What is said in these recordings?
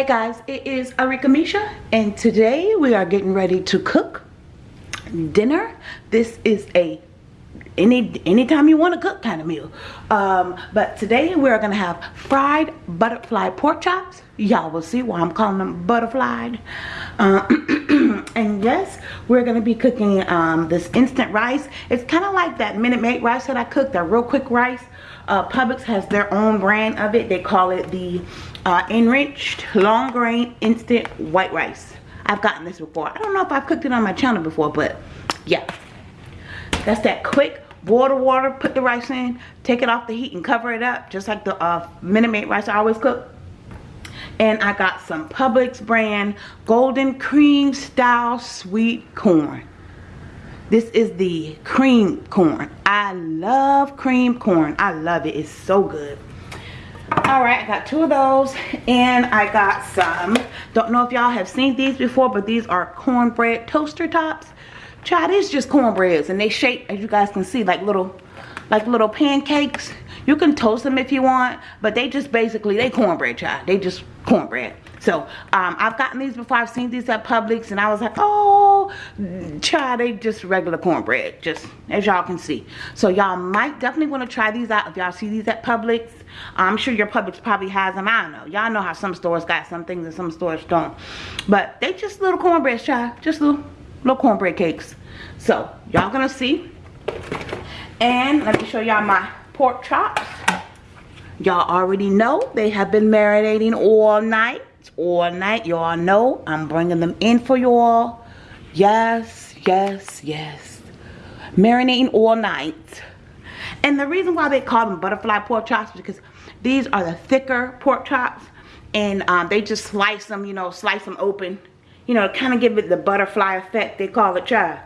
Hey guys, it is Arika Misha and today we are getting ready to cook dinner. This is a any anytime you want to cook kind of meal. Um, but today we're gonna have fried butterfly pork chops. Y'all will see why I'm calling them butterflied. Uh, and yes, we're gonna be cooking um, this instant rice. It's kind of like that Minute Maid rice that I cooked, that real quick rice. Uh, Publix has their own brand of it. They call it the uh, enriched long grain instant white rice. I've gotten this before. I don't know if I've cooked it on my channel before but yeah. That's that quick boil the water put the rice in take it off the heat and cover it up just like the uh, Minute Maid rice I always cook. And I got some Publix brand golden cream style sweet corn this is the cream corn. I love cream corn. I love it. It's so good. All right i got two of those and i got some. Don't know if y'all have seen these before but these are cornbread toaster tops. Try these just cornbreads and they shape as you guys can see like little like little pancakes. You can toast them if you want but they just basically they cornbread child. They just cornbread so um, I've gotten these before. I've seen these at Publix and I was like oh child they just regular cornbread just as y'all can see. So y'all might definitely want to try these out if y'all see these at Publix. I'm sure your Publix probably has them I don't know. Y'all know how some stores got some things and some stores don't. But they just little cornbread child. Just little little cornbread cakes. So y'all gonna see. And let me show y'all my pork chops. Y'all already know they have been marinating all night all night. Y'all know i'm bringing them in for y'all yes yes yes. Marinating all night. And the reason why they call them butterfly pork chops is because these are the thicker pork chops and um, they just slice them you know slice them open. You know kind of give it the butterfly effect. They call it child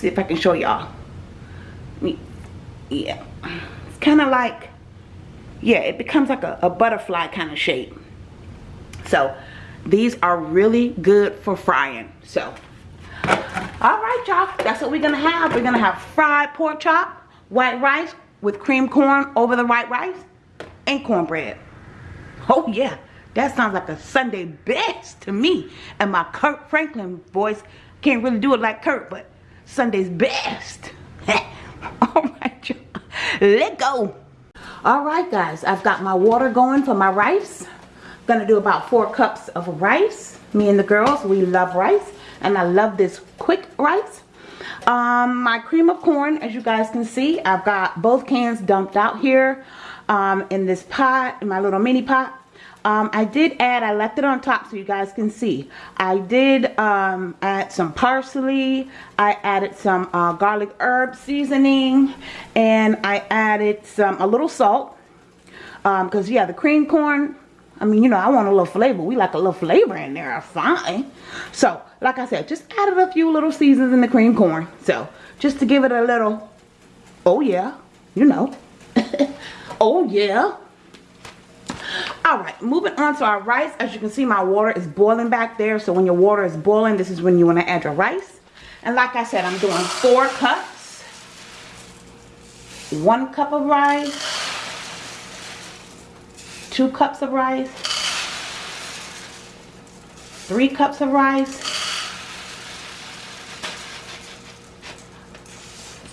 see if I can show y'all. Yeah. It's kind of like yeah it becomes like a, a butterfly kind of shape. So these are really good for frying. So all right y'all that's what we're gonna have. We're gonna have fried pork chop white rice with cream corn over the white rice and cornbread. Oh yeah that sounds like a sunday best to me. And my Kirk Franklin voice can't really do it like Kirk, but sunday's best. All right y'all let go all right guys i've got my water going for my rice. I'm gonna do about four cups of rice. Me and the girls we love rice and i love this quick rice. Um my cream of corn as you guys can see i've got both cans dumped out here um in this pot in my little mini pot um, I did add, I left it on top so you guys can see. I did um, add some parsley. I added some uh, garlic herb seasoning. And I added some, a little salt. Because, um, yeah, the cream corn, I mean, you know, I want a little flavor. We like a little flavor in there. Fine. So, like I said, just added a few little seasons in the cream corn. So, just to give it a little, oh yeah, you know. oh yeah all right moving on to our rice. As you can see my water is boiling back there. So when your water is boiling this is when you want to add your rice. And like i said i'm doing four cups. One cup of rice. Two cups of rice. Three cups of rice.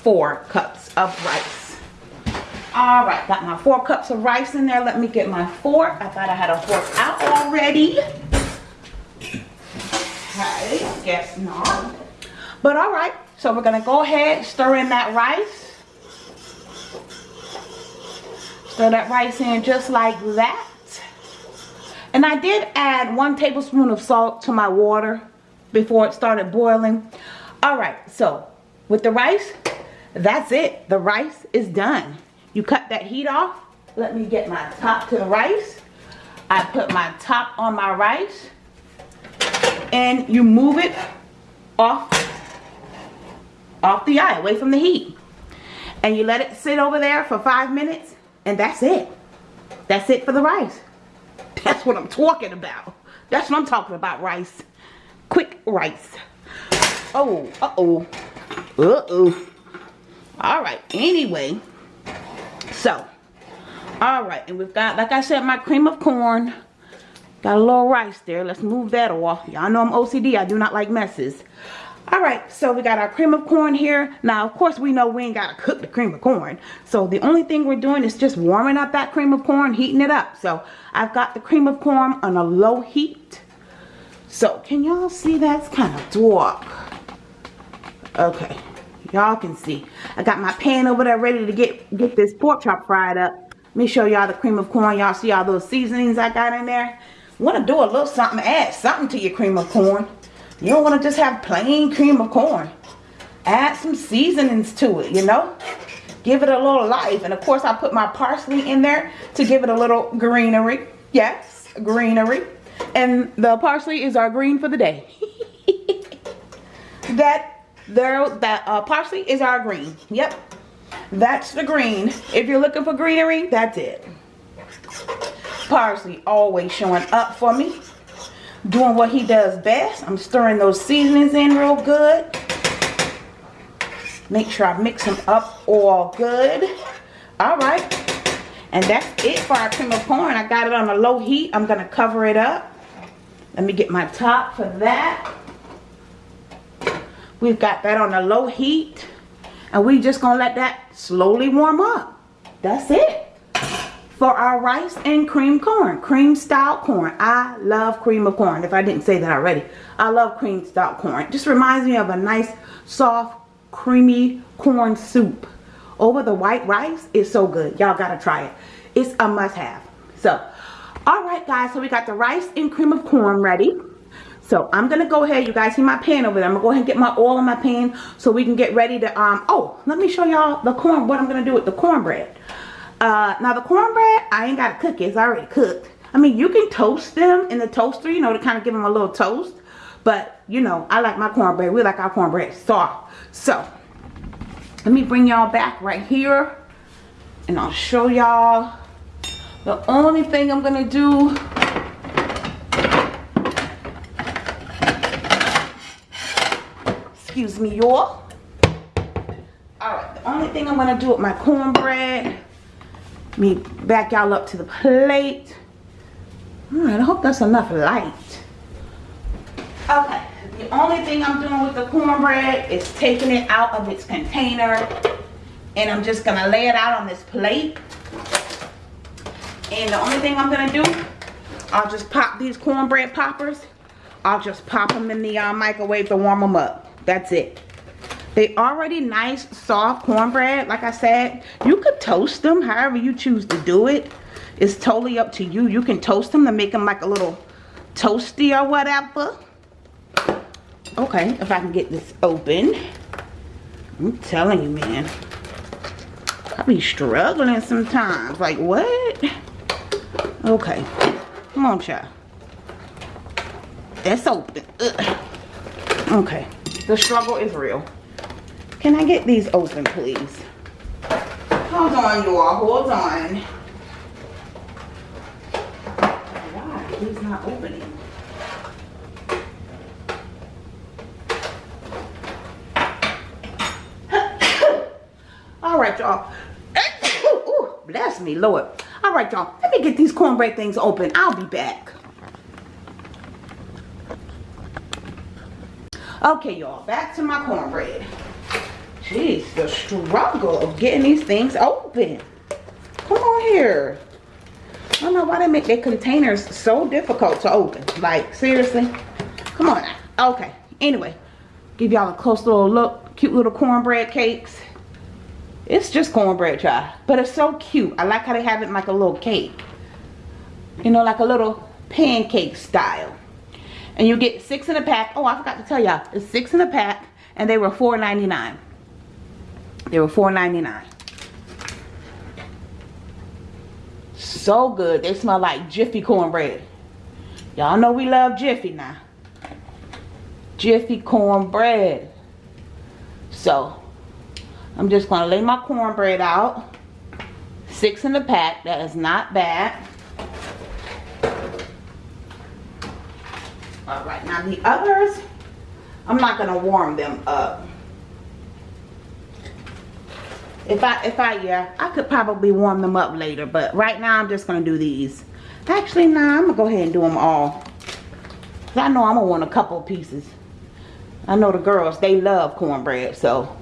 Four cups of rice all right, got my four cups of rice in there. Let me get my fork. I thought I had a fork out already. Okay, guess not. But all right, so we're gonna go ahead, stir in that rice. Stir that rice in just like that. And I did add one tablespoon of salt to my water before it started boiling. All right, so with the rice, that's it. The rice is done. You cut that heat off. Let me get my top to the rice. I put my top on my rice. And you move it off, off the eye, away from the heat. And you let it sit over there for five minutes. And that's it. That's it for the rice. That's what I'm talking about. That's what I'm talking about, rice. Quick rice. Oh, uh-oh. Uh-oh. All right, anyway. So, all right and we've got like i said my cream of corn. Got a little rice there. Let's move that off. Y'all know i'm ocd i do not like messes. All right so we got our cream of corn here. Now of course we know we ain't got to cook the cream of corn. So the only thing we're doing is just warming up that cream of corn heating it up. So i've got the cream of corn on a low heat. So can y'all see that's kind of dark? Okay y'all can see. I got my pan over there ready to get get this pork chop fried up. Let me show y'all the cream of corn. Y'all see all those seasonings i got in there? Want to do a little something add something to your cream of corn. You don't want to just have plain cream of corn. Add some seasonings to it you know? Give it a little life. And of course i put my parsley in there to give it a little greenery. Yes greenery. And the parsley is our green for the day. That there that uh, parsley is our green. Yep. That's the green. If you're looking for greenery that's it. Parsley always showing up for me. Doing what he does best. I'm stirring those seasonings in real good. Make sure i mix them up all good. All right. And that's it for our cream of corn i got it on a low heat. I'm gonna cover it up. Let me get my top for that We've got that on a low heat. And we just gonna let that slowly warm up. That's it. For our rice and cream corn. Cream style corn. I love cream of corn. If I didn't say that already. I love cream style corn. Just reminds me of a nice, soft, creamy corn soup. Over the white rice is so good. Y'all gotta try it. It's a must have. So, alright guys. So we got the rice and cream of corn ready. So I'm going to go ahead. You guys see my pan over there. I'm going to go ahead and get my oil in my pan so we can get ready to, um, oh, let me show y'all the corn, what I'm going to do with the cornbread. Uh, now the cornbread, I ain't got to cook it. It's already cooked. I mean, you can toast them in the toaster, you know, to kind of give them a little toast. But, you know, I like my cornbread. We like our cornbread soft. So, let me bring y'all back right here. And I'll show y'all. The only thing I'm going to do excuse me y'all. All right the only thing i'm gonna do with my cornbread me back y'all up to the plate. All right i hope that's enough light. Okay the only thing i'm doing with the cornbread is taking it out of its container and i'm just gonna lay it out on this plate. And the only thing i'm gonna do i'll just pop these cornbread poppers. I'll just pop them in the uh, microwave to warm them up that's it. They already nice, soft cornbread. Like I said, you could toast them however you choose to do it. It's totally up to you. You can toast them to make them like a little toasty or whatever. Okay, if I can get this open. I'm telling you, man. I be struggling sometimes. Like, what? Okay. Come on, child. That's open. Ugh. Okay. The struggle is real. Can I get these open, please? Hold on, you all. Hold on. Why? He's not opening. All right, y'all. bless me, Lord. All right, y'all. Let me get these cornbread things open. I'll be back. Okay, y'all, back to my cornbread. Jeez, the struggle of getting these things open. Come on here. I don't know why they make their containers so difficult to open. Like, seriously? Come on now. Okay, anyway. Give y'all a close little look. Cute little cornbread cakes. It's just cornbread, y'all. But it's so cute. I like how they have it like a little cake. You know, like a little pancake style. And you get six in a pack. Oh, I forgot to tell y'all. It's six in a pack. And they were $4.99. They were $4.99. So good. They smell like Jiffy cornbread. Y'all know we love Jiffy now. Jiffy cornbread. So, I'm just to lay my cornbread out. Six in a pack. That is not bad. All right, now the others, I'm not gonna warm them up. if I, if I, yeah, I could probably warm them up later, but right now I'm just gonna do these. Actually, nah, I'm gonna go ahead and do them all. Cause I know I'm gonna want a couple pieces. I know the girls, they love cornbread, so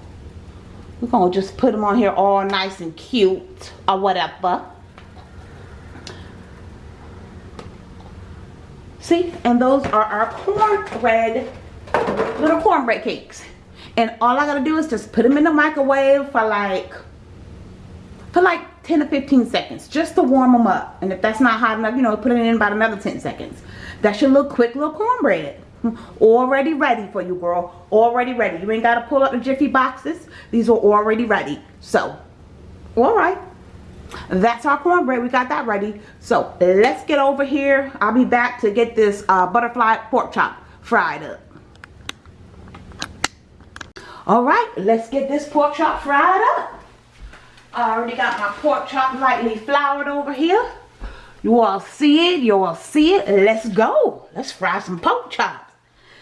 we're gonna just put them on here all nice and cute or whatever. See, and those are our cornbread, little cornbread cakes. And all I gotta do is just put them in the microwave for like, for like 10 to 15 seconds, just to warm them up. And if that's not hot enough, you know, put it in about another 10 seconds. That's your little quick little cornbread. Already ready for you, girl. Already ready. You ain't gotta pull up the Jiffy boxes. These are already ready. So, all right. That's our cornbread. We got that ready. So, let's get over here. I'll be back to get this uh, butterfly pork chop fried up. Alright, let's get this pork chop fried up. I already got my pork chop lightly floured over here. You all see it, you all see it. Let's go. Let's fry some pork chops.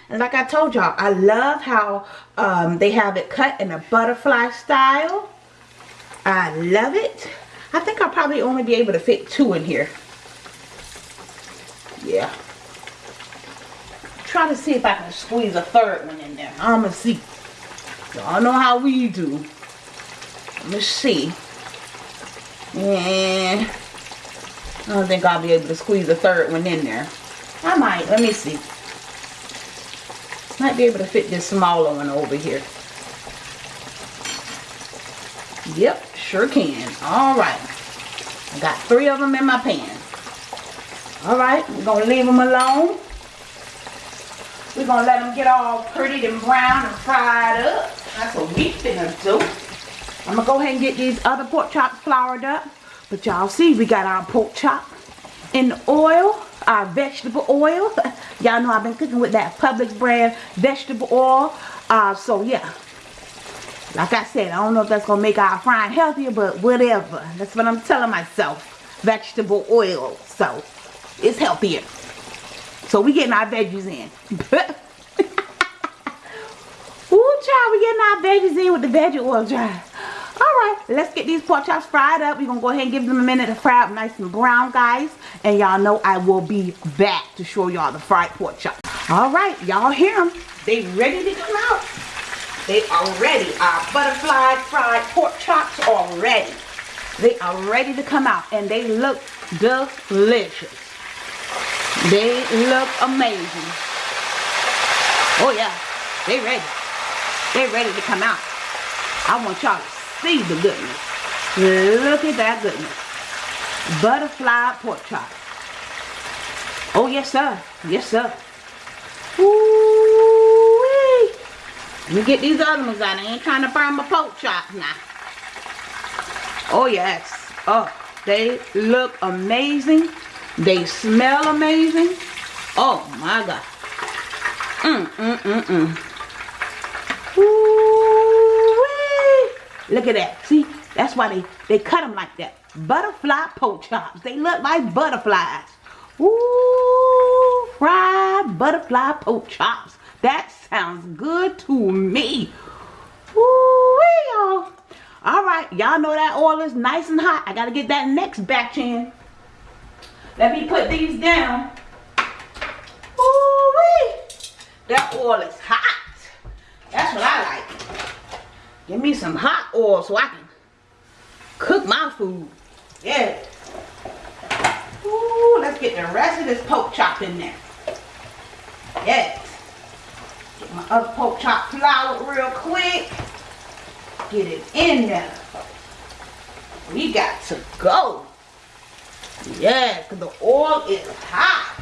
And like I told y'all, I love how um, they have it cut in a butterfly style. I love it. I think I'll probably only be able to fit two in here. Yeah. Try to see if I can squeeze a third one in there. I'm going to see. Y'all know how we do. Let's see. And I don't think I'll be able to squeeze a third one in there. I might. Let me see. Might be able to fit this smaller one over here. Yep, sure can. All right. I got three of them in my pan. All right, we're going to leave them alone. We're going to let them get all pretty and brown and fried up. That's what we finna do. I'm gonna go ahead and get these other pork chops floured up. But y'all see, we got our pork chop in the oil, our vegetable oil. y'all know I've been cooking with that Publix brand vegetable oil. Uh, so yeah, like I said, I don't know if that's gonna make our frying healthier, but whatever. That's what I'm telling myself. Vegetable oil, so it's healthier. So we getting our veggies in. Ooh, child, we getting our veggies in with the veggie oil, child. Alright, let's get these pork chops fried up. We're going to go ahead and give them a minute to fry up nice and brown, guys. And y'all know I will be back to show y'all the fried pork chops. Alright, y'all hear them. They ready to come out. They already are. Our butterfly fried pork chops already. They are ready to come out. And they look delicious. They look amazing. Oh yeah, they ready. They ready to come out. I want y'all to see the goodness. Look at that goodness. Butterfly pork chop. Oh, yes, sir. Yes, sir. Ooh-wee. Let me get these other ones out. I ain't trying to burn my pork chops now. Oh, yes. Oh, they look amazing. They smell amazing. Oh, my God. Mm, mm, mm, mm. Ooh. Look at that. See, that's why they, they cut them like that. Butterfly pork chops. They look like butterflies. Ooh, fried butterfly pork chops. That sounds good to me. Ooh, y'all. All right, y'all know that oil is nice and hot. I got to get that next batch in. Let me put these down. Ooh, that oil is hot. That's what I like. Give me some hot oil so I can cook my food. Yeah. Ooh, let's get the rest of this pork chop in there. Yes. Other pork chop flour real quick. Get it in there. We got to go. Yeah, because the oil is hot.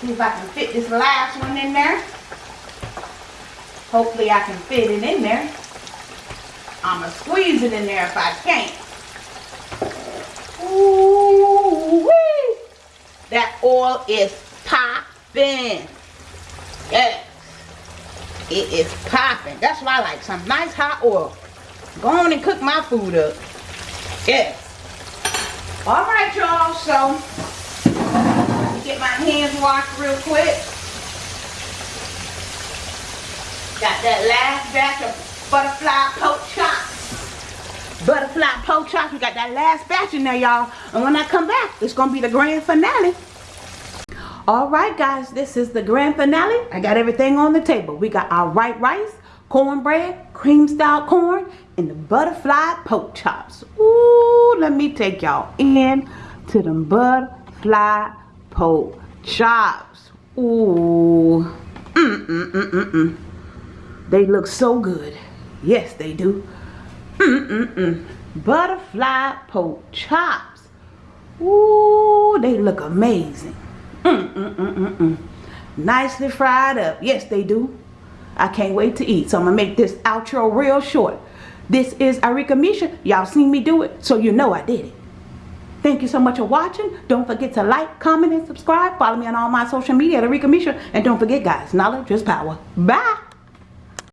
See if I can fit this last one in there. Hopefully I can fit it in there. I'm going to squeeze it in there if I can't. Ooh -wee. That oil is popping. Yes. It is popping. That's why I like some nice hot oil. Go on and cook my food up. Yes. Alright, y'all. So, get my hands washed real quick. Got that last batch of butterfly pork chops. butterfly pork chops. We got that last batch in there, y'all. And when I come back, it's going to be the grand finale. Alright guys, this is the grand finale. I got everything on the table. We got our white rice, cornbread, cream style corn, and the butterfly pork chops. Ooh, let me take y'all in to them butterfly pork chops. Ooh. Mm, mm, mm, mm, mm. They look so good. Yes, they do. Mm, mm, mm. Butterfly pork chops. Ooh, they look amazing. Nicely fried up. Yes, they do. I can't wait to eat. So I'm going to make this outro real short. This is Arika Misha. Y'all seen me do it, so you know I did it. Thank you so much for watching. Don't forget to like, comment, and subscribe. Follow me on all my social media at Arika Misha. And don't forget, guys, knowledge is power. Bye.